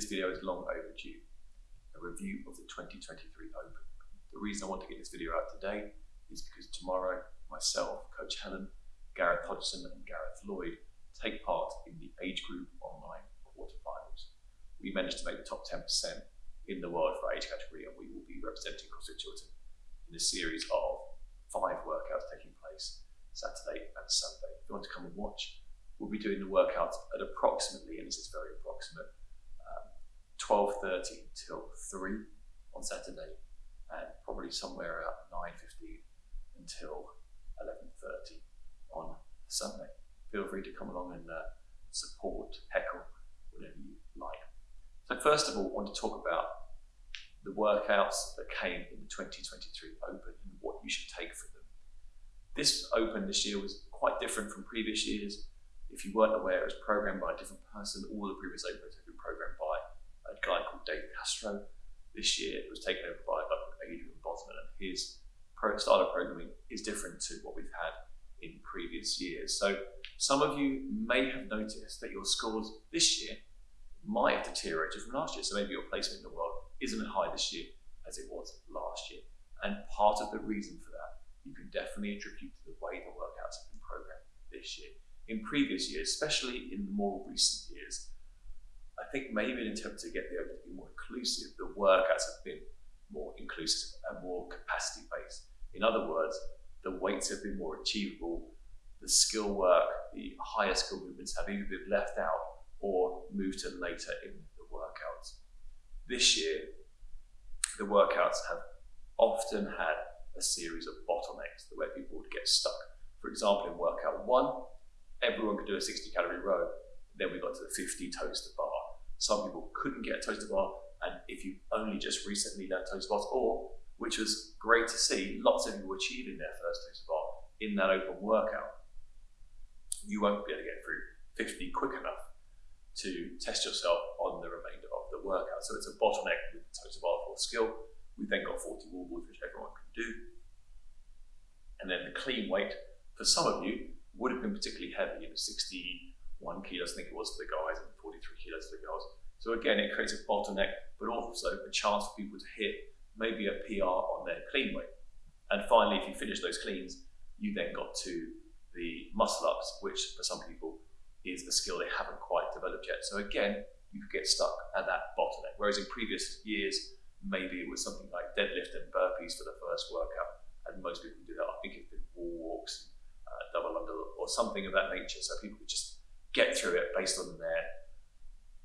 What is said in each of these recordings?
This video is long overdue. A review of the 2023 Open. The reason I want to get this video out today is because tomorrow, myself, Coach Helen, Gareth Hodgson and Gareth Lloyd take part in the age group online quarterfinals. We managed to make the top 10% in the world for our age category and we will be representing CrossFit Chiltern in a series of five workouts taking place Saturday and Sunday. If you want to come and watch, we'll be doing the workouts at approximately, and this is very approximate, 12.30 till 3 on Saturday and probably somewhere around 9.15 until 11.30 on Sunday. Feel free to come along and uh, support, heckle, whatever you like. So first of all, I want to talk about the workouts that came in the 2023 Open and what you should take from them. This Open this year was quite different from previous years. If you weren't aware, it was programmed by a different person. All the previous Opens have been Dave Castro. This year it was taken over by Adrian Bozman and his style of programming is different to what we've had in previous years. So some of you may have noticed that your scores this year might have deteriorated from last year. So maybe your placement in the world isn't as high this year as it was last year. And part of the reason for that you can definitely attribute to the way the workouts have been programmed this year. In previous years, especially in the more recent years, I think maybe an attempt to get the open to be more inclusive, the workouts have been more inclusive and more capacity based. In other words, the weights have been more achievable, the skill work, the higher skill movements have either been left out or moved to later in the workouts. This year, the workouts have often had a series of bottlenecks where people would get stuck. For example, in workout one, everyone could do a 60 calorie row. Then we got to the 50 toes to bar. Some people couldn't get a toes to bar, and if you only just recently learned toes to bars, or which was great to see, lots of people achieving their first toes to bar in that open workout, you won't be able to get through 50 quick enough to test yourself on the remainder of the workout. So it's a bottleneck with the toes to bar for skill. We then got 40 wall which everyone can do. And then the clean weight, for some of you, would have been particularly heavy, in know, 60, one kilos, I think it was for the guys, and 43 kilos for the girls. So again, it creates a bottleneck, but also a chance for people to hit maybe a PR on their clean weight. And finally, if you finish those cleans, you then got to the muscle ups, which for some people is a skill they haven't quite developed yet. So again, you could get stuck at that bottleneck. Whereas in previous years, maybe it was something like deadlift and burpees for the first workout, and most people do that. I think it's been wall walks, uh, double under, or something of that nature, so people could just get through it based on their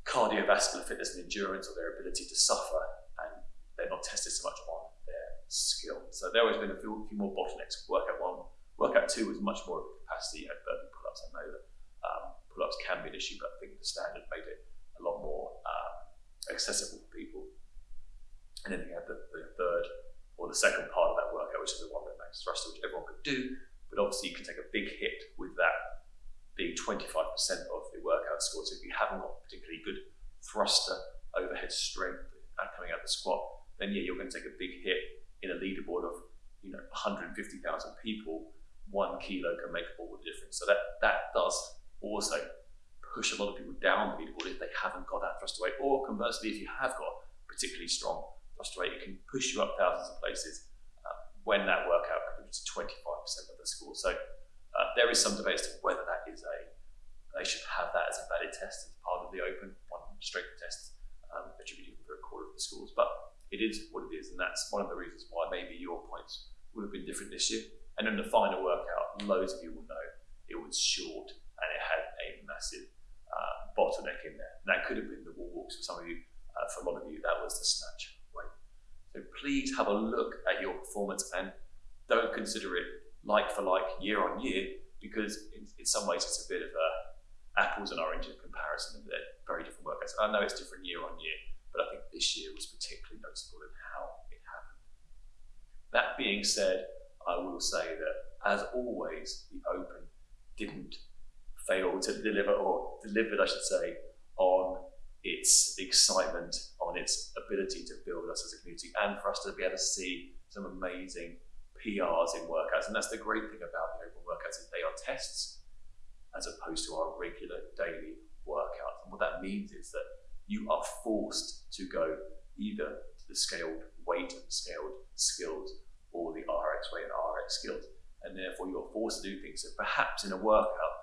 cardiovascular fitness and endurance or their ability to suffer, and they're not tested so much on their skill. So there has been a few, few more bottlenecks. Workout one, workout two was much more of a capacity at burpee pull-ups. I know that um, pull-ups can be an issue, but I think the standard made it a lot more um, accessible for people. And then you had the, the, third or the second part of that workout, which is the one that max thruster, which everyone could do, but obviously you can take a big hit being 25% of the workout score. So if you haven't got particularly good thruster overhead strength coming out of the squat, then yeah, you're going to take a big hit in a leaderboard of you know 150,000 people. One kilo can make all the difference. So that that does also push a lot of people down the leaderboard if they haven't got that thruster weight, or conversely, if you have got particularly strong thruster weight, it can push you up thousands of places uh, when that workout contributes to 25% of the score. So uh, there is some debate as to whether that is a, they should have that as a valid test as part of the open one strength test um, attributed for a quarter of the schools. But it is what it is, and that's one of the reasons why maybe your points would have been different this year. And in the final workout, loads of you will know it was short and it had a massive uh, bottleneck in there. And that could have been the wall walks for some of you. Uh, for a lot of you, that was the snatch weight. So please have a look at your performance and don't consider it like for like year on year because in, in some ways it's a bit of a apples and oranges comparison they're very different workouts. I know it's different year on year, but I think this year was particularly noticeable in how it happened. That being said, I will say that as always, the Open didn't fail to deliver, or delivered, I should say, on its excitement, on its ability to build us as a community, and for us to be able to see some amazing PRs in workouts. And that's the great thing about the open workouts is they are tests as opposed to our regular daily workouts. And what that means is that you are forced to go either to the scaled weight and scaled skills or the RX weight and RX skills. And therefore you're forced to do things that perhaps in a workout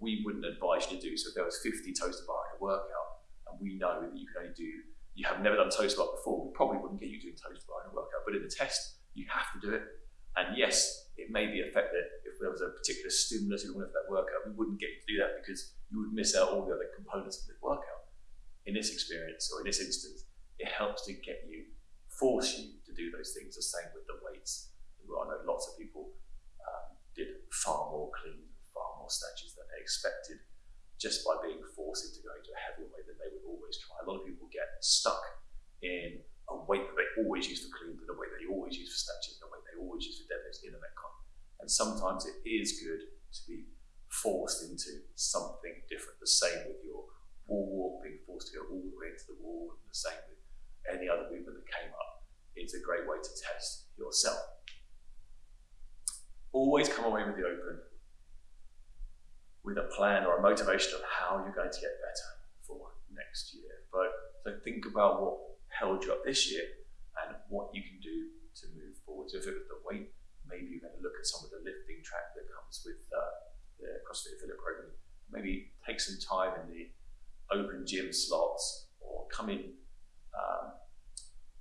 we wouldn't advise you to do. So if there was 50 toes to bar in a workout and we know that you can only do, you have never done toes to bar before, we probably wouldn't get you doing toes to bar in a workout. But in the test, you have to do it. And yes, it may be affected if there was a particular stimulus you wanted for that workout. We wouldn't get you to do that because you would miss out all the other components of the workout. In this experience or in this instance, it helps to get you, force you to do those things. The same with the weights. I know lots of people um, did far more clean, far more snatches than they expected just by being forced into going to a heavier weight than they would always try. A lot of people get stuck in a weight that they always use for clean, and a weight they always use for snatches, a always use for deadlifts in a Metcon. And sometimes it is good to be forced into something different. The same with your wall walk, being forced to go all the way into the wall, and the same with any other movement that came up. It's a great way to test yourself. Always come away with the open with a plan or a motivation of how you're going to get better for next year. But so think about what held you up this year and what you can do to move forward. So if it was the weight, maybe you're going to look at some of the lifting track that comes with uh, the CrossFit affiliate program. Maybe take some time in the open gym slots or come in um,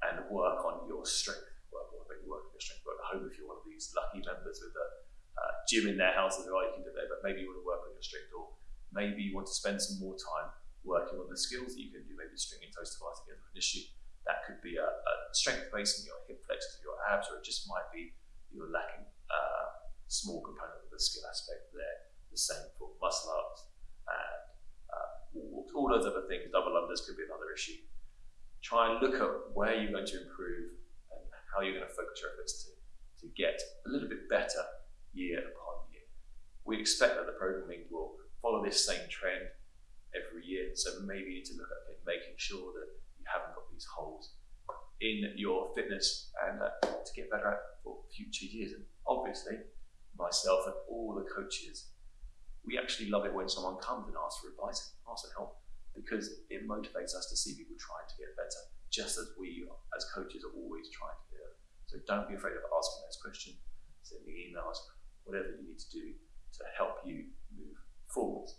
and work on your strength. Work, on maybe work on your strength. Work at home if you're one of these lucky members with a uh, gym in their house as well. You can do that, but maybe you want to work on your strength, or maybe you want to spend some more time working on the skills that you can do. Maybe stringing toes to bar together an issue. That could be a, a strength base in your hip flexors, your abs, or it just might be you're lacking uh, small component of the skill aspect there. The same for muscle ups and uh, all those other things. Double unders could be another issue. Try and look at where you're going to improve and how you're going to focus your efforts to, to get a little bit better year upon year. We expect that the programming will follow this same trend every year, so maybe you need to look at making sure that you haven't got these holes in your fitness and uh, to get better at for future years. And obviously, myself and all the coaches, we actually love it when someone comes and asks for advice, asks for help, because it motivates us to see people trying to get better, just as we as coaches are always trying to do. So don't be afraid of asking those questions, sending emails, whatever you need to do to help you move forwards.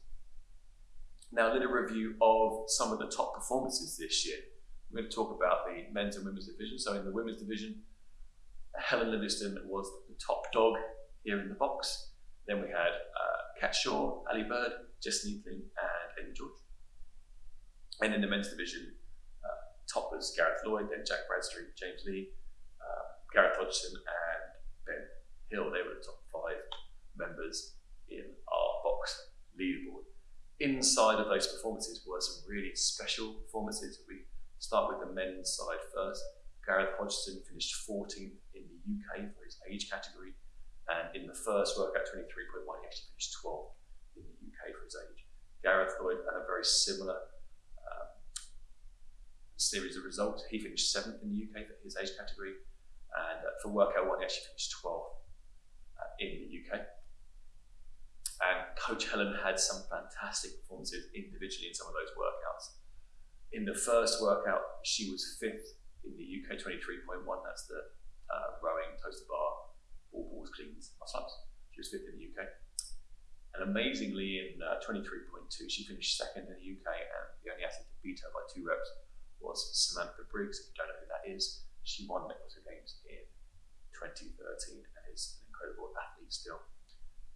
Now, a little review of some of the top performances this year. We're going to talk about the men's and women's division. So, in the women's division, Helen Livingston was the top dog here in the box. Then we had uh, Kat Shaw, Ali Bird, Jess Neethling, and Amy George. And in the men's division, uh, top was Gareth Lloyd, then Jack Bradstreet, James Lee, uh, Gareth Hodgson, and Ben Hill. They were the top five members in our box leaderboard. Inside of those performances were some really special performances. We start with the men's side first. Gareth Hodgson finished 14th in the UK for his age category, and in the first workout 23.1, he actually finished 12th in the UK for his age. Gareth Lloyd had a very similar um, series of results. He finished 7th in the UK for his age category, and uh, for workout one, he actually finished 12th uh, in the UK. And Coach Helen had some fantastic performances individually in some of those workouts. In the first workout, she was fifth in the UK 23.1. That's the uh, rowing, toes to bar, wall balls, cleans, muscle ups. She was fifth in the UK. And amazingly, in uh, 23.2, she finished second in the UK, and the only athlete to beat her by two reps was Samantha Briggs. If you don't know who that is, she won the Games in 2013 and is an incredible athlete still.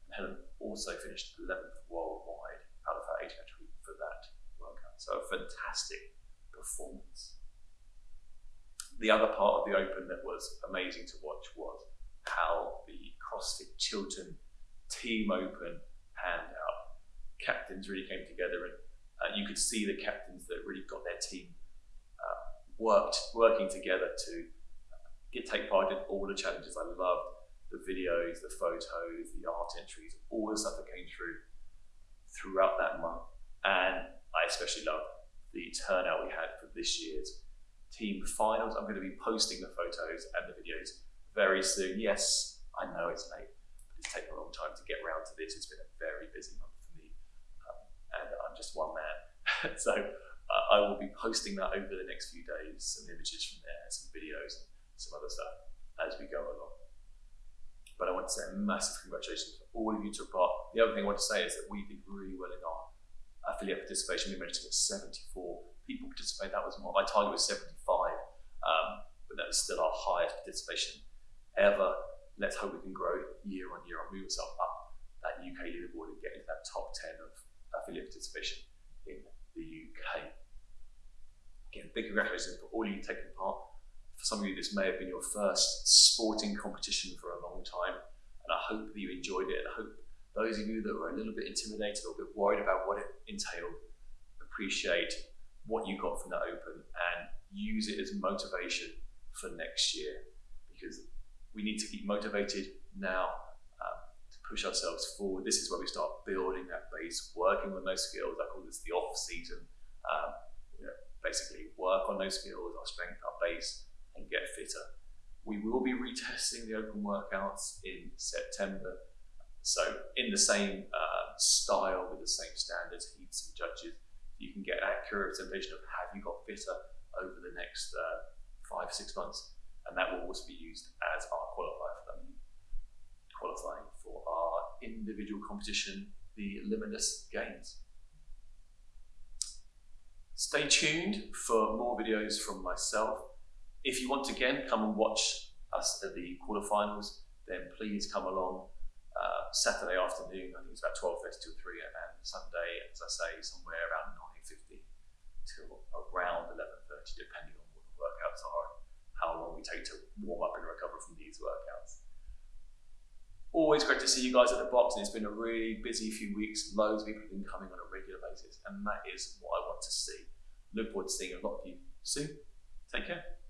And Helen also finished 11th worldwide out of her age category for that. So a fantastic performance. The other part of the Open that was amazing to watch was how the CrossFit Chiltern Team Open panned out. Captains really came together, and uh, you could see the captains that really got their team uh, worked working together to uh, get take part in all the challenges. I loved the videos, the photos, the art entries, all the stuff that came through throughout that month, and I especially love the turnout we had for this year's team finals. I'm going to be posting the photos and the videos very soon. Yes, I know it's late, but it's taken a long time to get around to this. It's been a very busy month for me, um, and I'm just one man. so uh, I will be posting that over the next few days, some images from there, some videos, and some other stuff as we go along. But I want to say a massive congratulations to all of you took part. The other thing I want to say is that we did really affiliate participation. We managed to get 74 people participate. That was more, my target was 75, um, but that was still our highest participation ever. Let's hope we can grow year on year and move ourselves up that UK leaderboard and get into that top 10 of affiliate participation in the UK. Again, big congratulations for all of you taking part for some of you, this may have been your first sporting competition for a long time, and I hope that you enjoyed it. And I hope those of you that were a little bit intimidated or a bit worried about what it entailed appreciate what you got from that Open and use it as motivation for next year because we need to keep motivated now um, to push ourselves forward. This is where we start building that base, working on those skills. I call this the off season. Um, you know, basically, work on those skills, our strength, our base, and get fitter. We will be retesting the open workouts in September. So in the same uh, style with the same standards, heats and judges, you can get an accurate representation of have you got fitter over the next uh, five, six months. And that will also be used as our qualifier for them qualifying for our individual competition, the Limitless Games. Stay tuned for more videos from myself if you want to again come and watch us at the quarterfinals, then please come along Saturday afternoon. I think it's about 12:30 till 3, and Sunday, as I say, somewhere around 9:50 till around 11:30, depending on what the workouts are and how long we take to warm up and recover from these workouts. Always great to see you guys at the box, and it's been a really busy few weeks. Loads of people have been coming on a regular basis, and that is what I want to see. Look forward to seeing a lot of you soon. Take care.